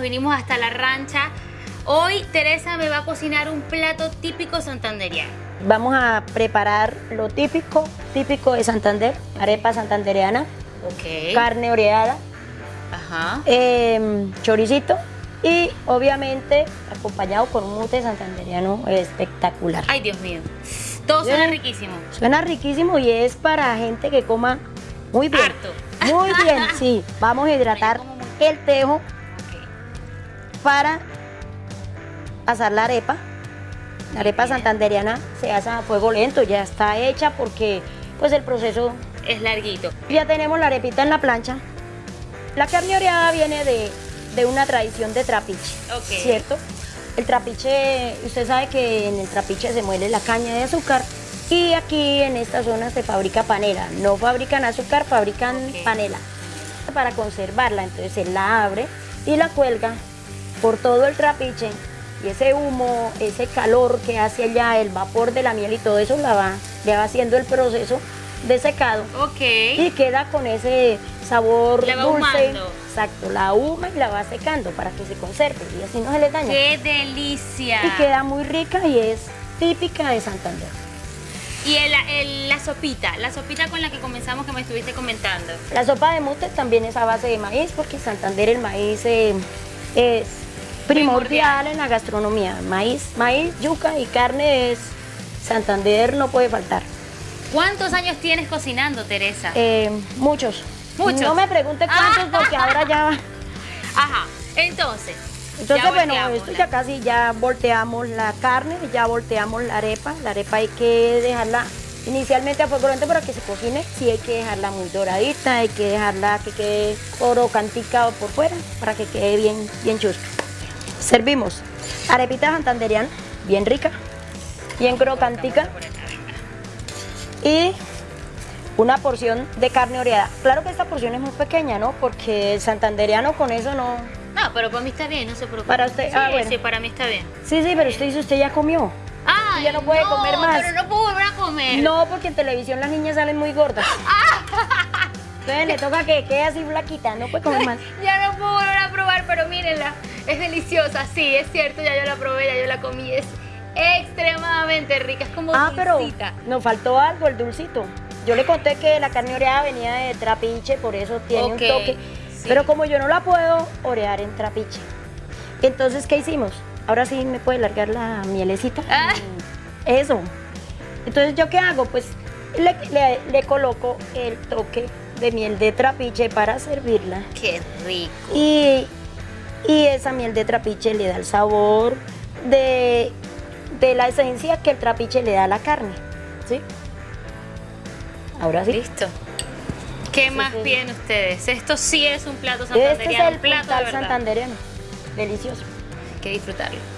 vinimos hasta la rancha. Hoy Teresa me va a cocinar un plato típico santanderiano. Vamos a preparar lo típico, típico de Santander, arepa santandereana, Ok. carne oreada, Ajá. em, choricito y obviamente acompañado con un mute santandereano espectacular. Ay, Dios mío. Todo suena Bien. riquísimo. Suena riquísimo y es para gente que coma muy bien. Harto. Muy bien, sí. Vamos a hidratar el tejo para asar la arepa. La arepa Bien. santandereana se hace a fuego lento, ya está hecha porque pues el proceso Es larguito. Ya tenemos la arepita en la plancha. La carne oreada viene de, de una tradición de trapiche, Ok. ¿cierto? El trapiche, usted sabe que en el trapiche se muele la caña de azúcar y aquí en esta zona se fabrica panela. No fabrican azúcar, fabrican panela. Para conservarla, entonces se la abre y la cuelga por todo el trapiche y ese humo, ese calor que hace allá, el vapor de la miel y todo eso la va, le va haciendo el proceso de secado Ok. y queda con ese sabor La va dulce. ahumando. Exacto, la ahuma y la va secando para que se conserve y así no se le daña. ¡Qué delicia! Y queda muy rica y es típica de Santander. Y el- el- la sopita, la sopita con la que comenzamos que me estuviste comentando. La sopa de mute también es a base de maíz porque en Santander el maíz eh, es primordial en la gastronomía. Maíz, maíz, yuca y carne es Santander no puede faltar. ¿Cuántos años tienes cocinando, Teresa? Eh, muchos. Muchos. No me pregunte cuántos porque ahora ya Ajá. Entonces. Entonces, ya bueno, esto ya casi ya volteamos la carne, ya volteamos la arepa. La arepa hay que dejarla inicialmente a fuego lento para que se cocine. Sí hay que dejarla muy doradita, hay que dejarla que quede crocantica por fuera para que quede bien, bien chusca. Servimos arepita santanderiana, bien rica, bien crocantica y una porción de carne oreada. Claro que esta porción es muy pequeña, ¿no? Porque el santanderiano con eso no... No, pero para mí está bien, no se preocupe. Para usted, sí, ah, bueno. sí, para mí está bien. Sí, sí, pero usted dice, usted ya comió. Ay, Ya no puede comer más. Pero no puedo volver a comer. No, porque en televisión las niñas salen muy gordas. Entonces le toca que quede así flaquita, no puede comer más. Ya no puedo volver a probar, pero mírenla. Es deliciosa, sí, es cierto, ya yo la probé, ya yo la comí. Es extremadamente rica, es como Ah, pero dulcita. nos faltó algo, el dulcito. Yo le conté que la carne oreada venía de trapiche, por eso tiene un toque. sí. Pero como yo no la puedo orear en trapiche. Entonces, ¿qué hicimos? Ahora sí me puede largar la mielecita. Ah. Eso. Entonces, ¿yo qué hago? Pues le, le- le coloco el toque de miel de trapiche para servirla. Qué rico. Y, y esa miel de trapiche le da el sabor de, de la esencia que el trapiche le da a la carne. ¿Sí? Ahora sí. Listo. ¿Qué más sí. piden ustedes? Esto sí es un plato Este es el plato de santandereano. Delicioso. Hay que disfrutarlo.